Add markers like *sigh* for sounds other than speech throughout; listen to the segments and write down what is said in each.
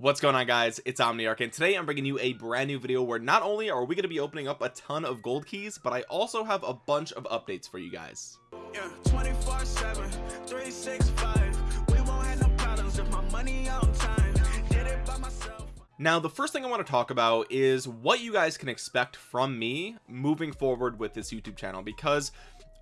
what's going on guys? It's omniarch and today i'm bringing you a brand new video where not only are we going to be opening up a ton of gold keys but i also have a bunch of updates for you guys. Yeah, 24 7 365 we won't have no problems if my money on time. Did it by myself. Now the first thing I want to talk about is what you guys can expect from me moving forward with this YouTube channel because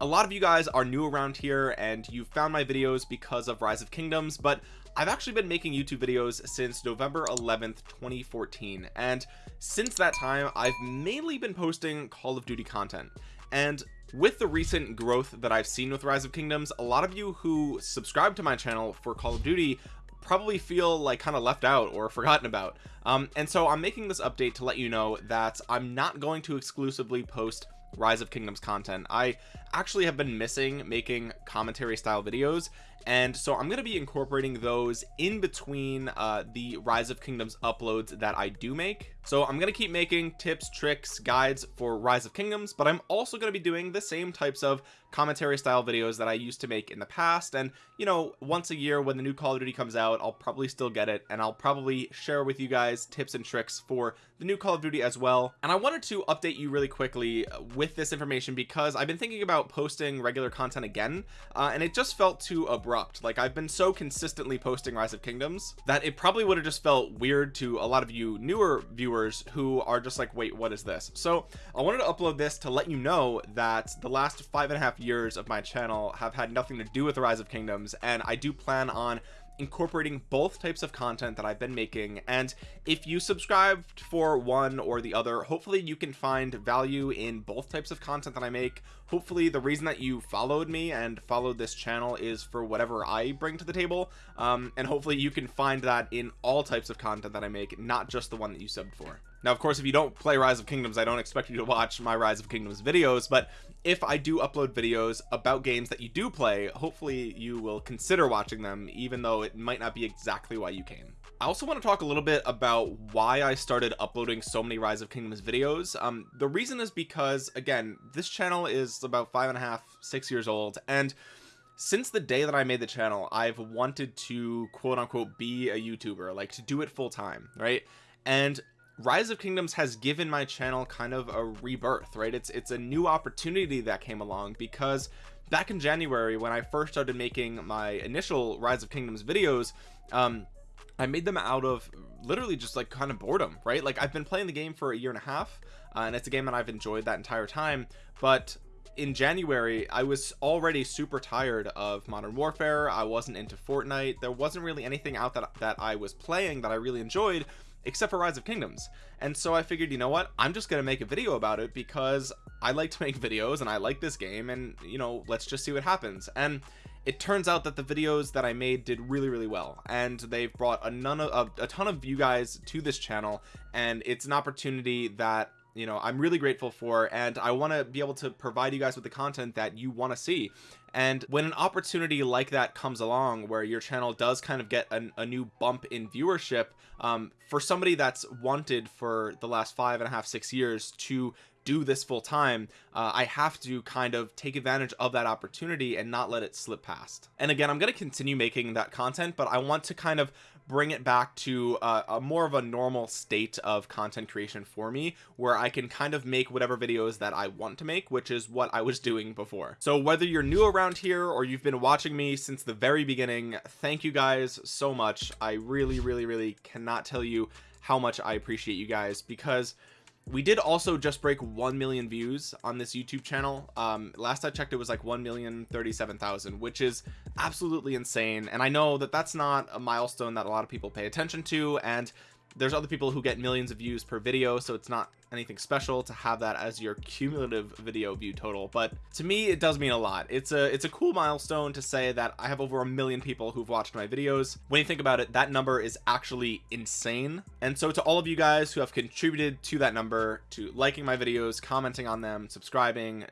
a lot of you guys are new around here and you found my videos because of rise of kingdoms but I've actually been making YouTube videos since November 11th 2014 and since that time I've mainly been posting Call of Duty content. And with the recent growth that I've seen with rise of kingdoms a lot of you who subscribe to my channel for Call of Duty probably feel like kind of left out or forgotten about. Um, and so I'm making this update to let you know that I'm not going to exclusively post rise of kingdoms content I actually have been missing making commentary style videos and so I'm going to be incorporating those in between uh, the rise of kingdoms uploads that I do make. So I'm going to keep making tips tricks guides for rise of kingdoms but I'm also going to be doing the same types of commentary style videos that I used to make in the past. And you know once a year when the new Call of Duty comes out I'll probably still get it. And I'll probably share with you guys tips and tricks for the new Call of Duty as well. And I wanted to update you really quickly with this information because I've been thinking about posting regular content again uh, and it just felt too abrupt. Like I've been so consistently posting rise of kingdoms that it probably would have just felt weird to a lot of you newer viewers who are just like wait what is this? So I wanted to upload this to let you know that the last five and a half years of my channel have had nothing to do with the rise of kingdoms and I do plan on incorporating both types of content that I've been making. And if you subscribed for one or the other hopefully you can find value in both types of content that I make. Hopefully the reason that you followed me and followed this channel is for whatever I bring to the table um, and hopefully you can find that in all types of content that I make not just the one that you subbed for now of course if you don't play rise of kingdoms i don't expect you to watch my rise of kingdoms videos but if i do upload videos about games that you do play hopefully you will consider watching them even though it might not be exactly why you came. I also want to talk a little bit about why I started uploading so many rise of kingdoms videos. Um the reason is because again this channel is about five and a half six years old and since the day that I made the channel I've wanted to quote unquote be a youtuber like to do it full time right? And rise of kingdoms has given my channel kind of a rebirth right? It's it's a new opportunity that came along because back in january when i first started making my initial rise of kingdoms videos um i made them out of literally just like kind of boredom right? Like i've been playing the game for a year and a half uh, and it's a game that i've enjoyed that entire time but in January I was already super tired of modern warfare. I wasn't into Fortnite. There wasn't really anything out that that I was playing that I really enjoyed except for rise of kingdoms. And so i figured you know what? I'm just gonna make a video about it because i like to *laughs* make videos and i like this game and you know let's just see what happens. And it turns out that the videos that I made did really really well. And they've brought a none of a, a ton of you guys to this channel. And it's an opportunity that you know I'm really grateful for and I want to be able to provide you guys with the content that you want to see. And when an opportunity like that comes along where your channel does kind of get an, a new bump in viewership um, for somebody that's wanted for the last five and a half six years to do this full time uh, I have to kind of take advantage of that opportunity and not let it slip past. And again I'm going to continue making that content but I want to kind of bring it back to uh, a more of a normal state of content creation for me where I can kind of make whatever videos that I want to make which is what I was doing before. So whether you're new around here or you've been watching me since the very beginning thank you guys so much. I really really really cannot tell you how much I appreciate you guys because we did also just break 1 million views on this youtube channel. Um last i checked it was like 1 million 37,000 which is absolutely insane. And i know that that's not a milestone that a lot of people pay attention to. And there's other people who get millions of views per video so it's not anything special to have that as your cumulative video view total but to me it does mean a lot. It's a it's a cool milestone to say that I have over a million people who've watched my videos. When you think about it that number is actually insane. And so to all of you guys who have contributed to that number to liking my videos commenting on them subscribing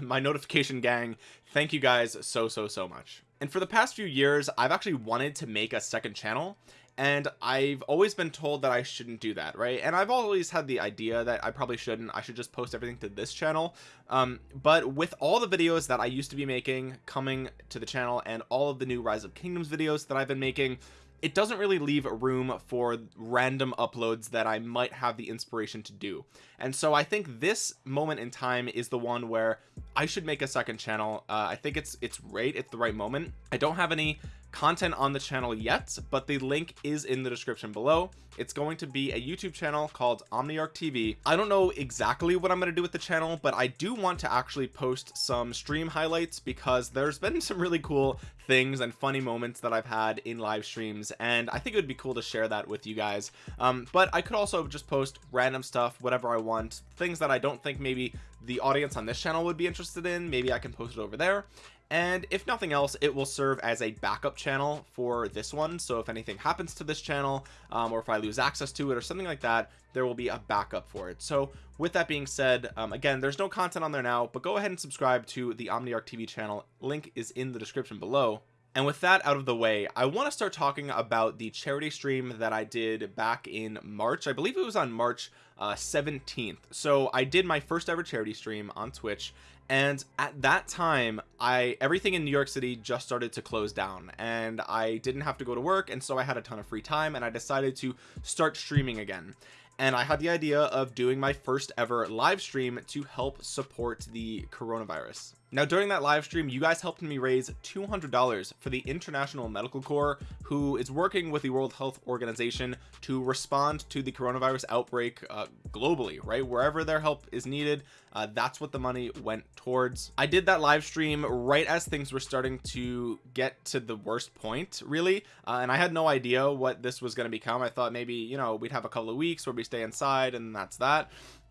my notification gang thank you guys so so so much. And for the past few years I've actually wanted to make a second channel and I've always been told that I shouldn't do that right? And I've always had the idea that I probably shouldn't. I should just post everything to this channel. Um, but with all the videos that I used to be making coming to the channel and all of the new rise of kingdoms videos that I've been making it doesn't really leave room for random uploads that I might have the inspiration to do. And so I think this moment in time is the one where I should make a second channel. Uh, I think it's it's right it's the right moment. I don't have any content on the channel yet but the link is in the description below. It's going to be a youtube channel called omniarch tv i don't know exactly what i'm going to do with the channel but i do want to actually post some stream highlights because there's been some really cool things and funny moments that i've had in live streams and i think it would be cool to share that with you guys. Um, but i could also just post random stuff whatever i want things that i don't think maybe the audience on this channel would be interested in. Maybe i can post it over there and if nothing else it will serve as a backup channel for this one. So if anything happens to this channel um, or if I lose access to it or something like that there will be a backup for it. So with that being said um, again there's no content on there now but go ahead and subscribe to the Omniarch TV channel. Link is in the description below. And with that out of the way I want to start talking about the charity stream that I did back in March. I believe it was on March uh, 17th so I did my first ever charity stream on Twitch and at that time I everything in New York City just started to close down. And I didn't have to go to work and so I had a ton of free time and I decided to start streaming again. And I had the idea of doing my first ever live stream to help support the coronavirus now during that live stream you guys helped me raise $200 for the international medical corps who is working with the world health organization to respond to the coronavirus outbreak uh, globally right? Wherever their help is needed uh, that's what the money went towards. I did that live stream right as things were starting to get to the worst point really uh, and i had no idea what this was going to become. I thought maybe you know we'd have a couple of weeks where we stay inside and that's that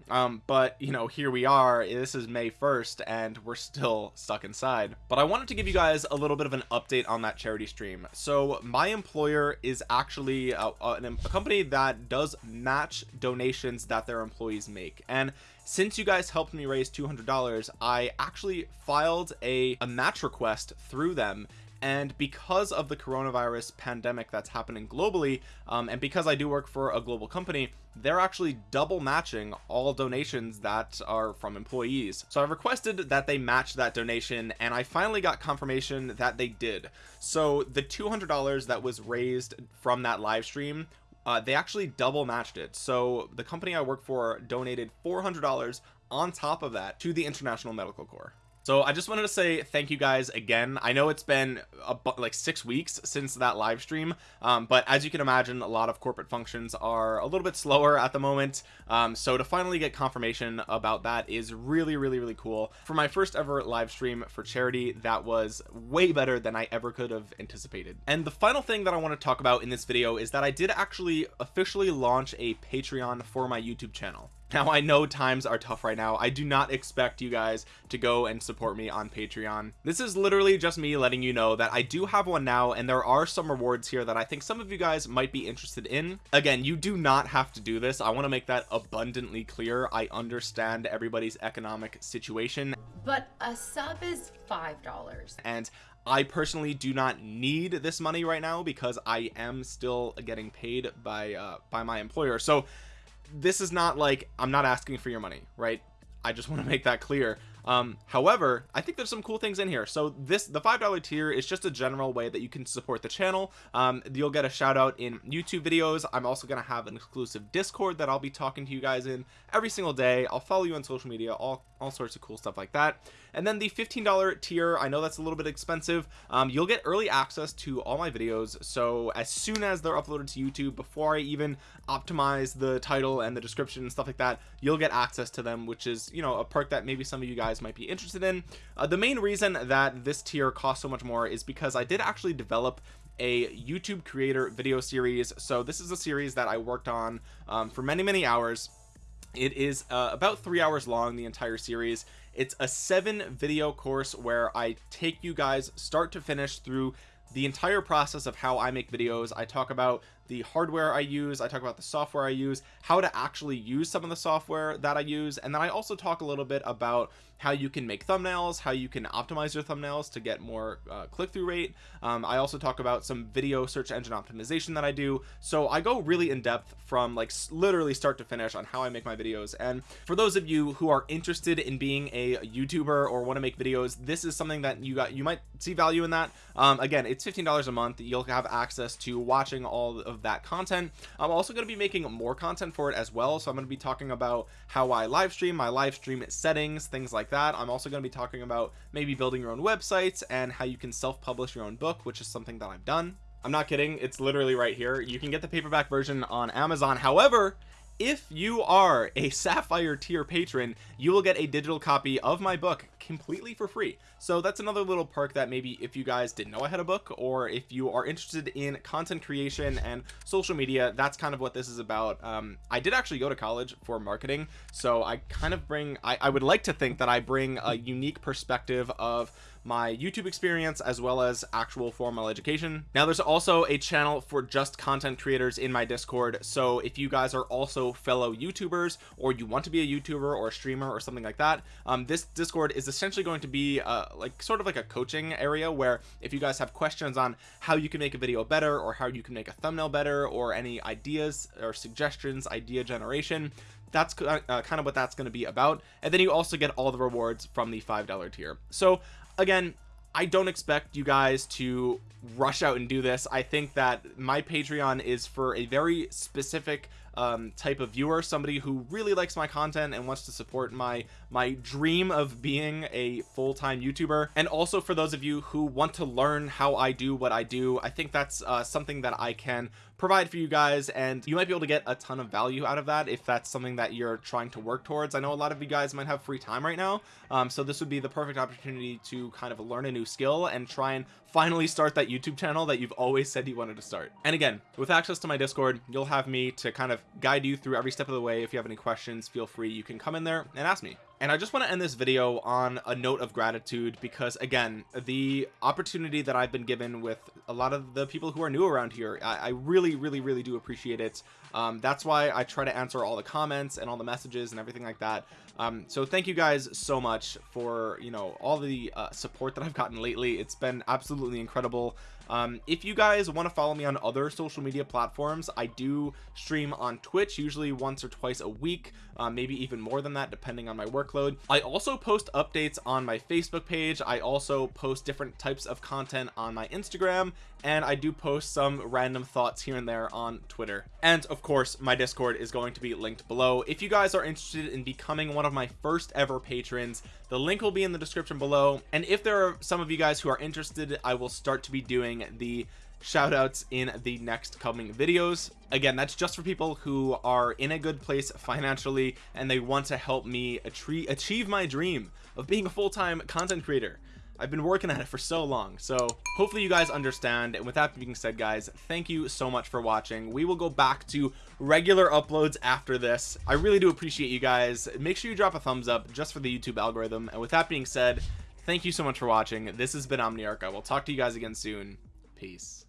um but you know here we are. This is May 1st and we're still stuck inside. But I wanted to give you guys a little bit of an update on that charity stream. So my employer is actually a, a, a company that does match donations that their employees make. And since you guys helped me raise $200 I actually filed a, a match request through them and because of the coronavirus pandemic that's happening globally um, and because I do work for a global company they're actually double matching all donations that are from employees. So I've requested that they match that donation and I finally got confirmation that they did. So the $200 that was raised from that live stream uh, they actually double matched it. So the company I work for donated $400 on top of that to the International Medical Corps so I just wanted to say thank you guys again. I know it's been like six weeks since that live stream um, but as you can imagine a lot of corporate functions are a little bit slower at the moment. Um, so to finally get confirmation about that is really really really cool. For my first ever live stream for charity that was way better than I ever could have anticipated. And the final thing that I want to talk about in this video is that I did actually officially launch a Patreon for my YouTube channel now I know times are tough right now. I do not expect you guys to go and support me on Patreon. This is literally just me letting you know that I do have one now and there are some rewards here that I think some of you guys might be interested in. Again you do not have to do this. I want to make that abundantly clear. I understand everybody's economic situation. But a sub is five dollars. And I personally do not need this money right now because I am still getting paid by uh by my employer. So this is not like I'm not asking for your money right? I just want to mm-hmm. make that clear um however I think there's some cool things in here. So this the five dollar tier is just a general way that you can support the channel. Um you'll get a shout out in YouTube videos. I'm also gonna have an exclusive discord that I'll be talking to you guys in every single day. I'll follow you on social media all all sorts of cool stuff like that. And then the $15 tier I know that's a little bit expensive. Um, you'll get early access to all my videos. So as soon as they're uploaded to YouTube before I even optimize the title and the description and stuff like that you'll get access to them which is you know a perk that maybe some of you guys might be interested in. Uh, the main reason that this tier costs so much more is because I did actually develop a YouTube creator video series. So this is a series that I worked on um, for many many hours. It is uh, about three hours long the entire series. It's a seven video course where I take you guys start to finish through the entire process of how I make videos. I talk about the hardware I use I talk about the software I use how to actually use some of the software that I use and then I also talk a little bit about how you can make thumbnails how you can optimize your thumbnails to get more uh, click-through rate. Um, I also talk about some video search engine optimization that I do. So I go really in depth from like literally start to finish on how I make my videos. And for those of you who are interested in being a YouTuber or want to make videos this is something that you got you might see value in that. Um, again it's $15 a month. You'll have access to watching all of that content. I'm also going to be making more content for it as well. So I'm going to be talking about how I live stream my live stream settings things like that. I'm also going to be talking about maybe building your own websites and how you can self-publish your own book which is something that I've done. I'm not kidding. It's literally right here. You can get the paperback version on Amazon. However if you are a sapphire tier patron you will get a digital copy of my book completely for free. So that's another little perk that maybe if you guys didn't know I had a book or if you are interested in content creation and social media that's kind of what this is about. Um, I did actually go to college for marketing so I kind of bring I, I would like to think that I bring a unique perspective of my YouTube experience as well as actual formal education. Now there's also a channel for just content creators in my discord. So if you guys are also fellow youtubers or you want to be a youtuber or a streamer or something like that um, this discord is essentially going to be uh, like sort of like a coaching area where if you guys have questions on how you can make a video better or how you can make a thumbnail better or any ideas or suggestions idea generation that's uh, kind of what that's going to be about. And then you also get all the rewards from the five dollar tier. So again I don't expect you guys to rush out and do this. I think that my Patreon is for a very specific um, type of viewer somebody who really likes my content and wants to support my my dream of being a full-time youtuber. And also for those of you who want to learn how I do what I do I think that's uh, something that I can provide for you guys and you might be able to get a ton of value out of that if that's something that you're trying to work towards. I know a lot of you guys might have free time right now um, so this would be the perfect opportunity to kind of learn a new skill and try and finally start that YouTube channel that you've always said you wanted to start. And again with access to my discord you'll have me to kind of guide you through every step of the way. If you have any questions feel free. You can come in there and ask me and I just want to end this video on a note of gratitude because again the opportunity that I've been given with a lot of the people who are new around here I, I really really really do appreciate it. Um, that's why I try to answer all the comments and all the messages and everything like that. Um, so thank you guys so much for you know all the uh, support that I've gotten lately. It's been absolutely incredible. Um, if you guys want to follow me on other social media platforms I do stream on Twitch usually once or twice a week uh, maybe even more than that depending on my workload I also post updates on my Facebook page. I also post different types of content on my Instagram and I do post some random thoughts here and there on Twitter. And of course my discord is going to be linked below. If you guys are interested in becoming one of my first ever patrons the link will be in the description below. And if there are some of you guys who are interested I will start to be doing the shout outs in the next coming videos. Again that's just for people who are in a good place financially and they want to help me achieve my dream of being a full-time content creator. I've been working at it for so long so hopefully you guys understand. And with that being said guys thank you so much for watching. We will go back to regular uploads after this. I really do appreciate you guys. Make sure you drop a thumbs up just for the YouTube algorithm. And with that being said thank you so much for watching. This has been Omniarch. I will talk to you guys again soon. Peace